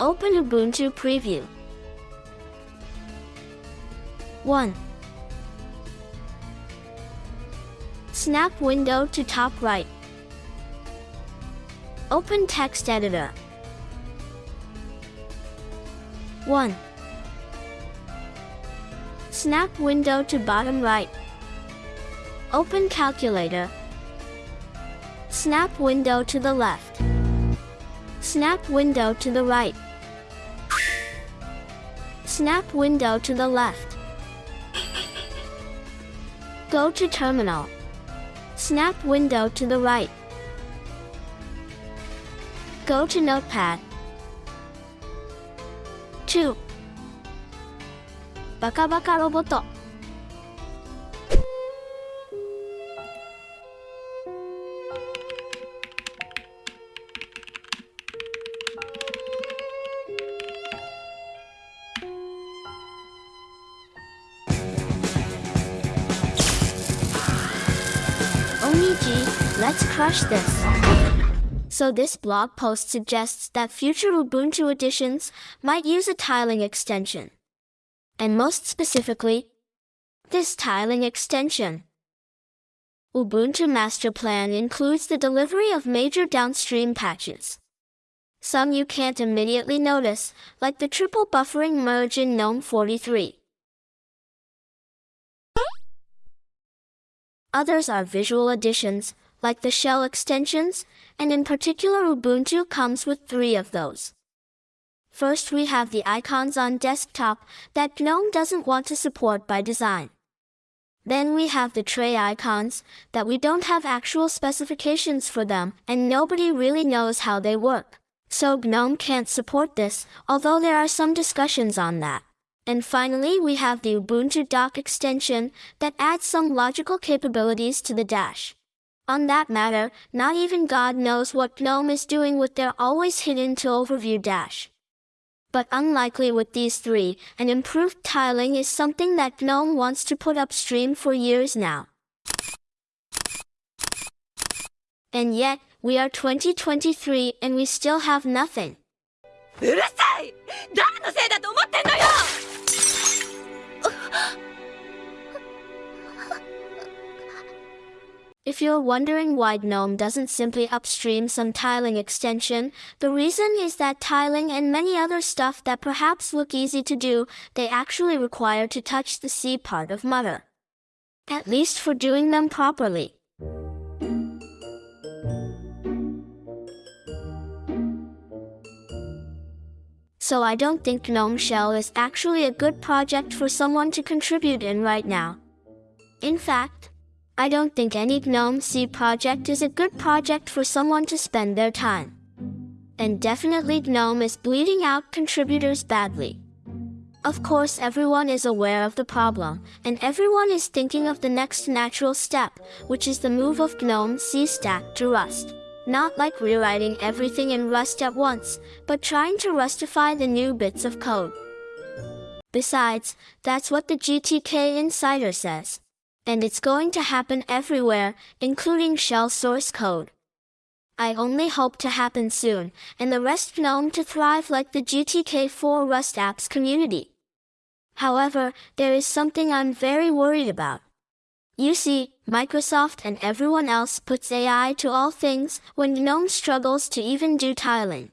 Open Ubuntu Preview. 1. Snap window to top right. Open text editor. 1. Snap window to bottom right. Open calculator. Snap window to the left. Snap window to the right. Snap window to the left. Go to terminal. Snap window to the right. Go to notepad. 2. バカバカロボット Oniji, let's crush this. So this blog post suggests that future Ubuntu editions might use a tiling extension. And most specifically, this tiling extension. Ubuntu Master Plan includes the delivery of major downstream patches. Some you can't immediately notice, like the triple buffering merge in GNOME 43. Others are visual additions, like the shell extensions, and in particular Ubuntu comes with three of those. First we have the icons on desktop that GNOME doesn't want to support by design. Then we have the tray icons that we don't have actual specifications for them and nobody really knows how they work. So GNOME can't support this, although there are some discussions on that. And finally, we have the Ubuntu Dock extension that adds some logical capabilities to the dash. On that matter, not even God knows what GNOME is doing with their always hidden to overview dash. But unlikely with these three, an improved tiling is something that GNOME wants to put upstream for years now. And yet, we are 2023 and we still have nothing. うるさい誰のせいだと思っ If you're wondering why GNOME doesn't simply upstream some tiling extension, the reason is that tiling and many other stuff that perhaps look easy to do, they actually require to touch the C part of Mutter. At least for doing them properly. So I don't think GNOME Shell is actually a good project for someone to contribute in right now. In fact, I don't think any GNOME C project is a good project for someone to spend their time. And definitely GNOME is bleeding out contributors badly. Of course everyone is aware of the problem, and everyone is thinking of the next natural step, which is the move of GNOME C stack to Rust. Not like rewriting everything in Rust at once, but trying to Rustify the new bits of code. Besides, that's what the GTK Insider says. And it's going to happen everywhere, including shell source code. I only hope to happen soon, and the rest GNOME to thrive like the GTK4 Rust apps community. However, there is something I'm very worried about. You see, Microsoft and everyone else puts AI to all things when GNOME struggles to even do tiling.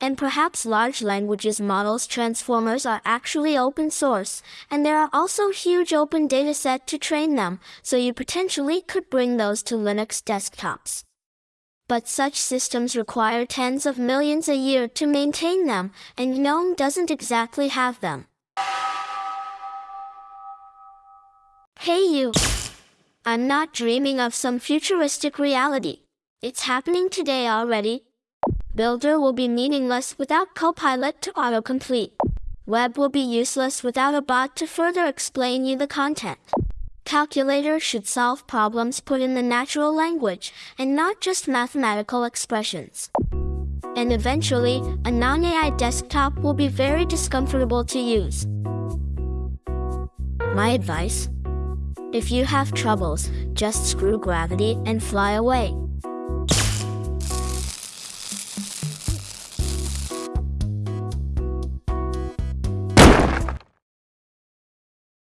And perhaps large languages models transformers are actually open source, and there are also huge open dataset to train them, so you potentially could bring those to Linux desktops. But such systems require tens of millions a year to maintain them, and GNOME doesn't exactly have them. Hey you! I'm not dreaming of some futuristic reality. It's happening today already. Builder will be meaningless without Copilot to autocomplete. Web will be useless without a bot to further explain you the content. Calculator should solve problems put in the natural language and not just mathematical expressions. And eventually, a non-AI desktop will be very discomfortable to use. My advice? If you have troubles, just screw gravity and fly away.